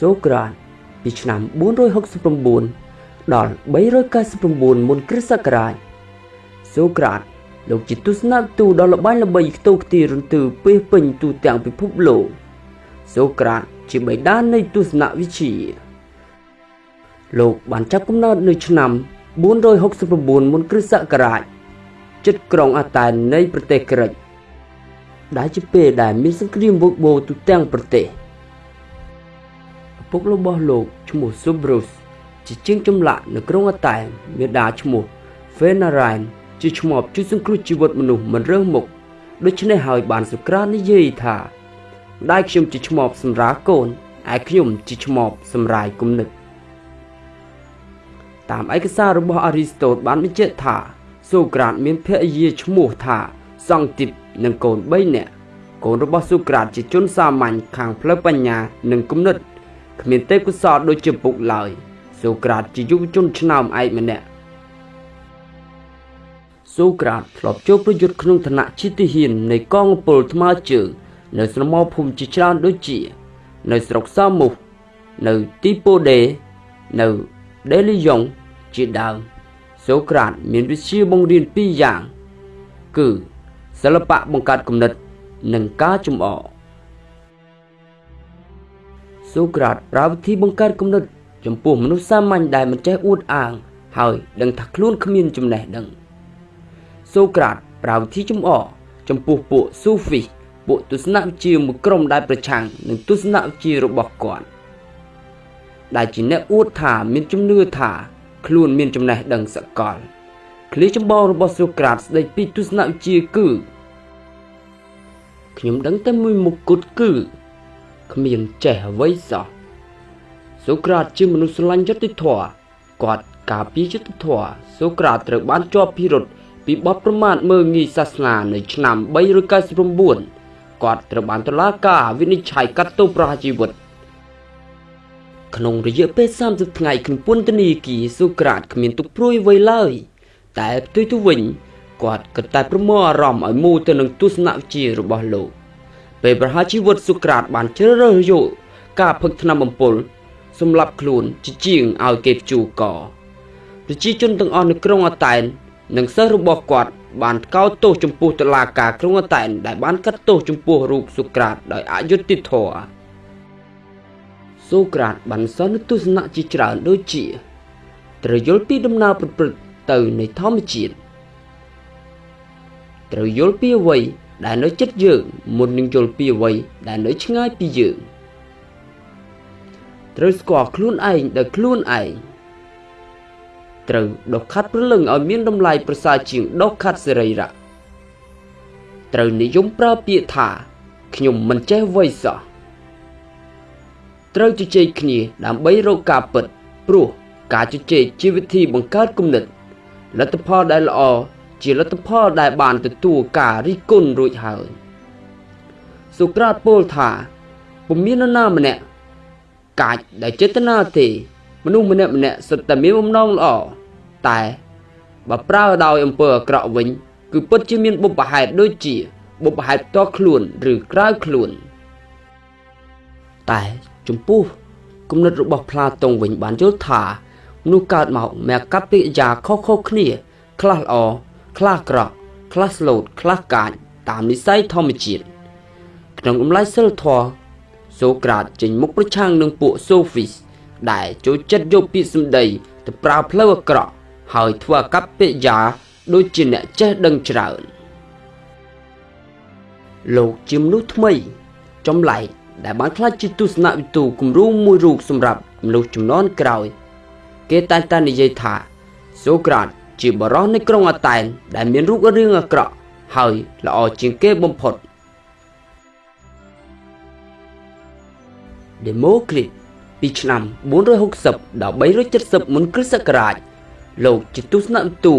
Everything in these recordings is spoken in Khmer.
សូក្រាតពីឆ្នាំ469ដល់399មុនគ្រិស្តសករាជសូក្រាតលោកជាទស្សនទូតដ៏ល្បាញល្បីខ្ទោខ្ទីរន្ទឺពេះពេញទូទាំងពិភពលោកសូក្រាតជាបិតានៃទស្សនវិជ្ជា លោកបានចាប់កំណើតនៅឆ្នាំ469មុនគ្រិស្តសករាជជិតក្រុងអាតែននៃប្រទេសក្រិចដែលជាពេលដែលមានសង្គ្រាមវឹកវរទូទាំងប្រទេសឪ ពុករបស់លោកឈ្មោះ Subrus ជាជាងចម្លាក់នៅក្រុងអាតែនមានដាឈ្មោះ Fenarain ជាឈ្មោះជួយសង្គ្រោះជីវិតមនុស្សមិនរើសមុខដូច្នេះហើយបានសុក្រាតនិយាយថាម្ដាយខ្ញុំជាឈ្មោះសម្រាកូនឯខ្ញុំជាឈ្មោះសម្រាយគំនិតតាមឯកសាររបស់អារីស្តូតបានបញ្ជាក់ថាសូក្រាតមានភរិយាឈ្មោះថាសង់ទីបនិងកូន3នាក់កូនរបស់សូក្រាតជាជនសាមញ្ញខាងផ្លូវបញ្ញានិងគំនិត គ្មានទេពកោសល្យដូចជាពុកឡើយសូក្រាតជាយុវជនឆ្នើមឯកម្នាក់សូក្រាតធ្លាប់ចូលប្រយុទ្ធក្នុងឋានៈជាទាហាននៃកងពលថ្មើរជើងនៅស្រមោលភូមិជាច្រើនដូចជា នៅស្រុកសាមុសនៅទីប៉ូដេនៅដេលីយ៉ុងជាដើមសូក្រាតមានវិជ្ជាបង្រៀនពីរយ៉ាង គឺសិល្បៈបង្កើតគំនិត និងការចំអក សូក្រាតប្រើវិធីបង្កើតគំនិតចំពោះមនុស្សសាមញ្ញដែលមិនចេះអួតអាង ហើយដឹងថាខ្លួនគ្មានចំណេះដឹងសូក្រាតប្រើវិធីចំអកចំពោះពួកស៊ូហ្វីពួកទស្សនវិជ្ជាមួយក្រុមដែលប្រឆាំងនឹងទស្សនវិជ្ជារបស់គាត់ដែលជាអ្នកអួតថាមានជំនឿថាខ្លួនមានចំណេះដឹងសកលឃ្លាចម្បងរបស់សូក្រាតស្ដីពីទស្សនវិជ្ជាគឺខ្ញុំដឹងតែមួយមុខគត់គឺ គ្មានចេះអ្វីសោះសូក្រាតជាមនុស្សស្រឡាញ់យុត្តិធម៌គាត់ការពារយុត្តិធម៌សូក្រាតត្រូវបានជាប់ពិរុទ្ធពីបទប្រមាថមើងងាយសាសនានៅឆ្នាំ399គាត់ត្រូវបានតុលាការវិនិច្ឆ័យកាត់ទោសប្រហារជីវិតក្នុងរយៈពេល30ថ្ងៃក្នុងពន្ធនាគារសូក្រាតគ្មានទុកព្រួយអ្វីឡើយ តែផ្ទុយទៅវិញគាត់ក៏តែប្រមូលអារម្មណ៍ឲ្យមូលទៅនឹងទស្សនវិជ្ជារបស់លោក ពេលប្រហារជីវិតសូក្រាតបានជ្រើសរើសយកការផឹកថ្នាំបំពុលសម្រាប់ខ្លួនជាជាងឲ្យគេព្យួរកប្រជាជនទាំងអស់នៅក្រុងអាតែននិងសិស្សរបស់គាត់បានកោតទោសចំពោះតុលាការក្រុងអាតែនដែលបានកាត់ទោសចំពោះរូបសូក្រាតដោយអយុត្តិធម៌សូក្រាតបានសន្និទស្សនៈជាច្រើនដូចជាត្រូវយល់ពីដំណើរប្រព្រឹត្តទៅនៃធម្មជាតិត្រូវយល់ពីអ្វី ដែលនៅចិត្តយើងមុននឹងយល់ពីអ្វីដែលនៅឆ្ងាយពីយើងត្រូវស្គាល់ខ្លួនឯងដោយខ្លួនឯងត្រូវដុសខាត់ព្រលឹងឲ្យមានតម្លៃប្រសើរជាងដុសខាត់សេរីរៈត្រូវនិយមប្រើពាក្យថាខ្ញុំមិនចេះអ្វីសោះត្រូវជជែកគ្នាដើម្បីរកការពិតព្រោះការជជែកជាវិធីបង្កើតគំនិតលទ្ធផលដែលល្អ ជាលទ្ធផលដែលបានទទួលការរិះគន់រួចហើយសូក្រាតពោលថាពុំមាននរណាម្នាក់កាចដែលចេតនាទេ មនុស្សម្នាក់ម្នាក់សុទ្ធតែមានបំណងល្អតែបើប្រើដោយអំពើអាក្រក់វិញ គឺពិតជាមានបុព្វហេតុដូចជាបុព្វហេតុផ្ទាល់ខ្លួនឬក្រៅខ្លួន តែចំពោះគំនិតរបស់ផ្លាតុងវិញបានយល់ថាមនុស្សកើតមកមានកប្បកិរិយាខុសៗគ្នា ខ្លះល្អ ខ្លះក្រក់ខ្លះស្លូតខ្លះកាចតាមនិស័យធម្មជាតិក្នុងអំឡុងសិលធម៌សូក្រាតចេញមុខប្រឆាំងនឹងពួកសូហ្វីសដែលចូលចិត្តយកពាក្យសម្ដីទៅប្រើផ្លូវអាក្រក់ហើយធ្វើអកប្បកិរិយាដូចជាអ្នកចេះដឹងច្រើនលោកជាមនុស្សថ្មីចម្លែកដែលបានក្លាយជាទស្សនវិទូគំរូមួយរូបសម្រាប់មនុស្សចំនួនក្រោយ គេតែងតែនិយាយថាសូក្រាត ជាបរិសនៃក្រុងអាតែន ដែលមានរូបរាងអាក្រក់ហើយល្អជាងគេបំផុត Democrit ពីឆ្នាំ460ដល់370មុនគ្រិស្តសករាជលោកជាទស្សនវិទូ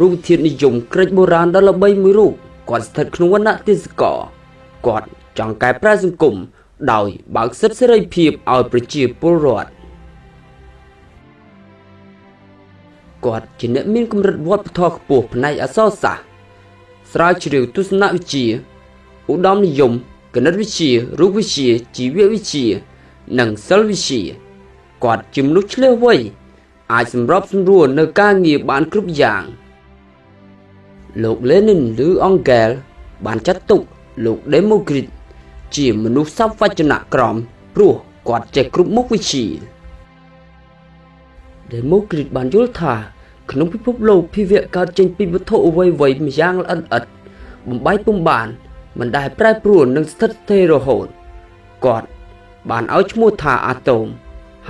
រូបវិទ្យានិយមក្រិចបុរាណដ៏ល្បីមួយរូបគាត់ស្ថិតក្នុងវណ្ណៈទេសកលគាត់ចង់កែប្រែសង្គមដោយបើកសិទ្ធិសេរីភាពឲ្យប្រជាពលរដ្ឋ គាត់ជាអ្នកមានកម្រិតវប្បធម៌ខ្ពស់ផ្នែកអក្សរសាស្ត្រស្រាវជ្រាវទស្សនវិជ្ជាឧត្តមនិយមគណិតវិទ្យារូបវិទ្យាជីវវិទ្យានិងសិលវិជ្ជាគាត់ជាមនុស្សឆ្លាតវៃអាចសម្របសម្រួលនៅការងារបានគ្រប់យ៉ាងលោក Lenin ឬ Engel បានចាត់ទុកលោក Demokrit ជាមនុស្សសពវចនៈក្រមព្រោះគាត់ចេះគ្រប់មុខវិជ្ជា Demokrit បានយល់ថា ក្នុងពិភពលោកភាវៈកើតចេញពីវត្ថុអ្វីៗម្យ៉ាងល្អិតឥតបំបីពុំបានមិនដែលប្រែប្រួលនិងស្ថិតស្ថេររហូតគាត់បានឲ្យឈ្មោះថាអាតូម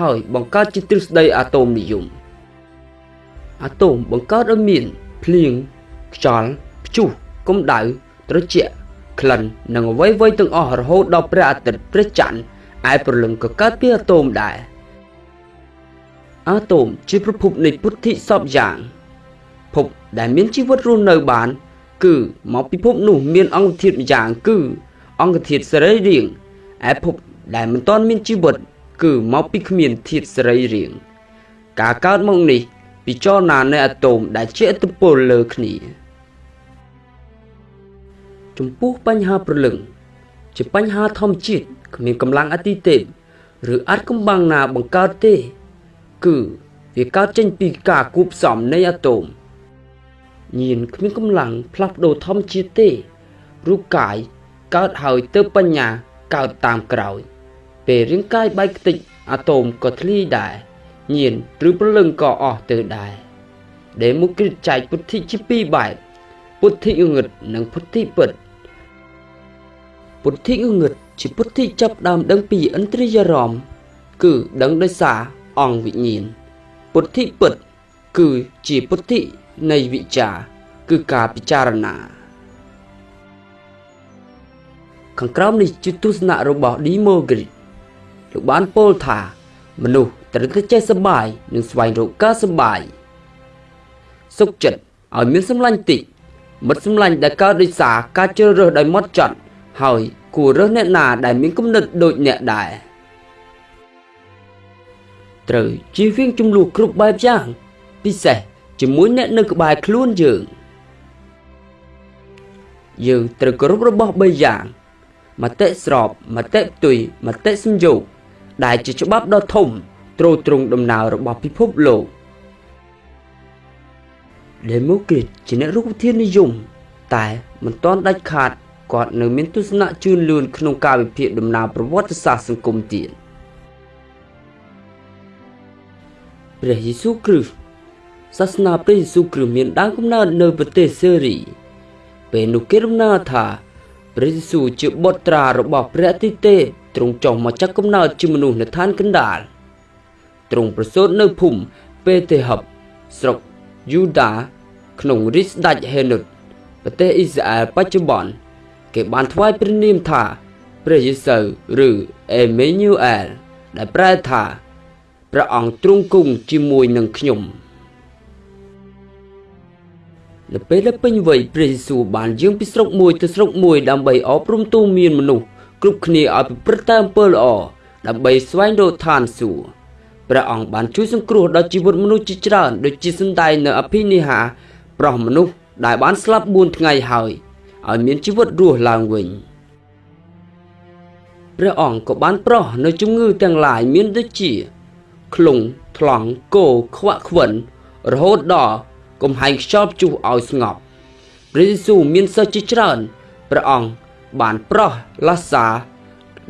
ហើយបង្កើតជាទ្រឹស្ដីអាតូមនិយមអាតូមបង្កើតឲ្យមានភ្លៀងខ្យល់ព្យុះកម្ដៅត្រជាក់ក្លិននិងអ្វីៗទាំងអស់រហូតដល់ព្រះអាទិត្យព្រះច័ន្ទឯព្រលឹងក៏កើតពីអាតូមដែរ អាតូមជាប្រភពនៃពុទ្ធិសពយ៉ាងភពដែលមានជីវិតរស់នៅបាន គឺមកពីភពនោះមានអង្គធាតុម្យ៉ាងគឺ អង្គធាតុសរីរាង្គឯភពដែលមិនទាន់មានជីវិត គឺមកពីគ្មានធាតុសរីរាង្គការកើតមកនេះពិចារណានៃអាតូមដែលជាឥទ្ធិពលលើគ្នាចំពោះបញ្ហាប្រលឹង ជាបញ្ហាធម្មជាតិគ្មានកម្លាំងអតិទេពឬអាចកំបាំងណាបង្កើតទេ គឺវាកើតចេញពីការគូបផ្សំនៃអាតូមញៀនគ្មានកម្លាំងផ្លាស់ប្ដូរធម្មជាតិទេរូបកាយកើតហើយទៅបញ្ញាកើតតាមក្រោយ ពេលរាងកាយបែកខ្ទេចអាតូមក៏ធ្លាយដែរញៀនឬព្រលឹងក៏អស់ទៅដែរដែលមុខគ្រិតចែកពុទ្ធិជាពីរបែបពុទ្ធិងងឹតនិងពុទ្ធិពិតពុទ្ធិងងឹតជាពុទ្ធិចាប់ដើមដឹងពីឥន្ទ្រិយរមគឺដឹងដោយសារ អង្គវិញ្ញាណពុទ្ធិពិត គឺជាពុទ្ធិនៃវិចារគឺការពិចារណា ខាងក្រោមនេះជាទស្សនៈរបស់ Demogrit លោកបានពោលថា មនុស្សត្រូវតែចេះសប្បាយនិងស្វែងរកការសប្បាយសុខចិត្តឲ្យមានសម្លាញ់តិចមិត្តសម្លាញ់ដែលកើតដោយសារការជ្រើសរើសដោយម៉ត់ចត់ហើយគួររើសអ្នកណាដែលមានគំនិតដូចអ្នកដែរ ត្រូវជៀសវាងចំនួនគ្រប់បែបយ៉ាង ពិសេសជាមួយអ្នកនៅក្បែរខ្លួនយើងយើងត្រូវគោរពរបស់3យ៉ាងមតិស្របមតិផ្ទុយមតិសំយោគដែលជាច្បាប់ដ៏ធំទ្រទ្រង់ដំណើររបស់ពិភពលោក Democrat ជាអ្នករូបវិទ្យានិយមតែមិនទាន់ដាច់ខាតគាត់នៅមានទស្សនៈជឿនលឿនក្នុងការវិភាគដំណើរប្រវត្តិសាស្ត្រសង្គមទៀត ព្រះយេស៊ូវគ្រីស្ទសាសនាព្រះយេស៊ូវគ្រីស្ទមានដើមកំណើតនៅប្រទេសសេរី ពេលនោះគេរំណាថាព្រះយេស៊ូវជាបុត្រារបស់ព្រះអតិទេពទ្រង់ចុះមកចាក់កំណើតជាមនុស្សនៅឋានកណ្ដាលទ្រង់ប្រសូតនៅភូមិពេទេហឹបស្រុកយូដាក្នុងរាជស្ដេចហេនុតប្រទេសអ៊ីស្រាអែលបច្ចុប្បន្នគេបានថ្វាយព្រះនាមថាព្រះយេស៊ូវឬអេមេញូអែលដែលប្រែថា ព្រះអង្គទ្រង់គង់ជាមួយនឹងខ្ញុំនៅពេលដែលពេញវ័យព្រះយេស៊ូវបានយាងពីស្រុកមួយទៅស្រុកមួយដើម្បីអប់រំទូមានមនុស្សគ្រប់គ្នាឲ្យប្រព្រឹត្តតាមអំពើល្អដើម្បីស្វែងរកឋានសួគ៌ព្រះអង្គបានជួយសង្គ្រោះដល់ជីវិតមនុស្សជាច្រើនដូចជាសំដែងនៅអភិនិហា ប្រោះមនុស្សដែលបានស្លាប់4ថ្ងៃហើយឲ្យមានជីវិតរស់ឡើងវិញព្រះអង្គក៏បានប្រោះនៅជំងឺទាំងឡាយមានដូចជា ក្លុងថ្លង់គោខ្វាក់ខ្វិនរហូតដល់កំហែងខ្យល់ព្យុះឲ្យស្ងប់ព្រះយេស៊ូវមានសិស្សជាច្រើនព្រះអង្គបានប្រោះឡាសា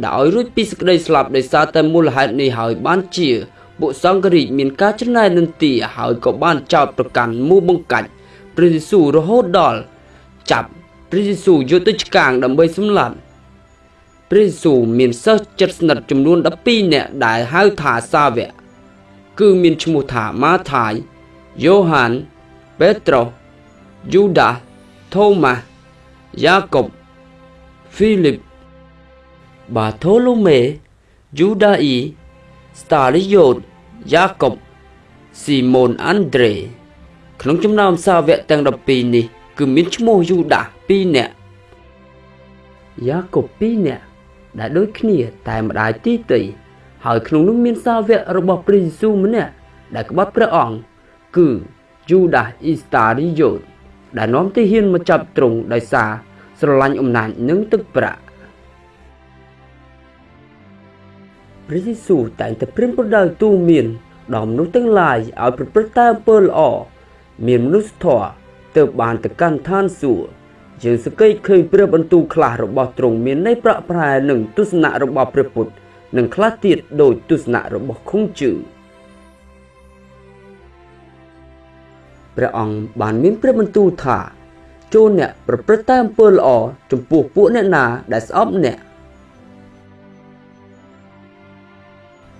ដែលឲ្យរួចពីសេចក្តីស្លាប់ដោយសារតែមូលហេតុនេះហើយបានជាបុសង្ឃរាជមានការចំណាយនន្ទាហើយក៏បានចោទប្រកាន់មូបង្កាច់ព្រះយេស៊ូវរហូតដល់ចាប់ព្រះយេស៊ូវយកទៅឆ្កាងដើម្បីសម្លាប់ព្រះយេស៊ូវមានសិស្សចិត្តស្និទ្ធចំនួន12នាក់ដែលហៅថាសាវក គឺមានឈ្មោះថាម៉ាថាយយ៉ូហានពេត្រុសយូដាសថូម៉ាស់យ៉ាកុបហ្វីលីបបាថូឡូមេយូដាអ៊ីស្តាលីយ៉ូតយ៉ាកុបស៊ីម៉ូនអាន់ដ្រេក្នុងចំណោមសាវកទាំង12នេះ គឺមានឈ្មោះយូដាស2នាក់យ៉ាកុប2នាក់ដែលដូចគ្នាតែម្ដាយទីតី ហើយក្នុងនោះមានសាវករបស់ព្រះយេស៊ូវម្នាក់ដែលក្បត់ព្រះអង្គគឺយូដាសអ៊ីស្តារីយ៉ូតដែលនាំទាហានមកចាប់ទ្រង់ដោយសារស្រឡាញ់អំណាចនិងទឹកប្រាក់ព្រះយេស៊ូវតែងតែព្រានប្រដៅទូន្មានដល់មនុស្សទាំងឡាយឲ្យប្រព្រឹត្តតាមអំពើល្អមានមនុស្សធម៌ទើបបានទៅកាន់ឋានសួគ៌យើងសង្កេតឃើញព្រះបន្ទូលខ្លះរបស់ទ្រង់មានន័យប្រក់ប្រែនឹងទស្សនៈរបស់ព្រះពុទ្ធ និងខ្លះទៀតដោយទស្សនៈរបស់ខុងជឺព្រះអង្គបានមានព្រះបន្ទូលថាចូលអ្នកប្រព្រឹត្តតាមអំពើល្អចំពោះពួកអ្នកណាដែលស្អប់អ្នក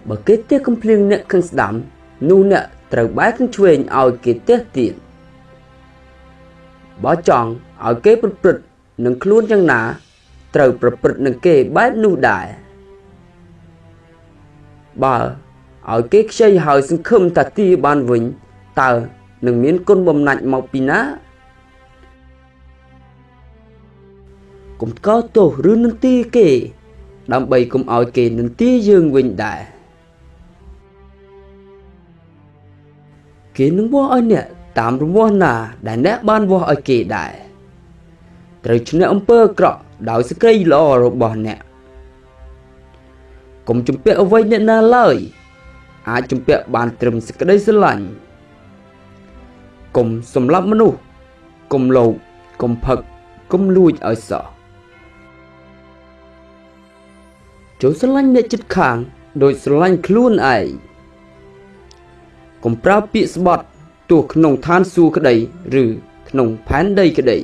បើគេទះកំភ្លៀងអ្នកខាងស្ដាំនោះអ្នកត្រូវបែរខាងឆ្វេងឲ្យគេទះទៀតបើចង់ឲ្យគេប្រព្រឹត្តនឹងខ្លួនយ៉ាងណា ត្រូវប្រព្រឹត្តនឹងគេបែបនោះដែរ បើឲ្យគេខ្ចីហើយសង្ឃឹមតាទីបានវិញតើនឹងមានគុណបំណាច់មកពីណាកុំកោតទោសឬនន្ទាគេ ដើម្បីកុំឲ្យគេនន្ទាយើងវិញដែរគេនឹងវាស់ឲ្យអ្នកតាមរមាស់ណា ដែលអ្នកបានវាស់ឲ្យគេដែរត្រូវឈ្នះអំពើអាក្រក់ដោយសេចក្តីល្អរបស់អ្នក កុំជំពាក់អ្វីអ្នកណាឡើយ អាចជំពាក់បានត្រឹមសេចក្តីស្រឡាញ់កុំសម្លាប់មនុស្សកុំលោភកុំផឹកកុំលួចឲ្យសោះចូលស្រឡាញ់អ្នកចិត្តខាងដោយស្រឡាញ់ខ្លួនឯងកុំប្រើពាក្យស្បត់ទោះក្នុងឋានសួគ៌ក្តី ឬ ក្នុងផែនដីក្តី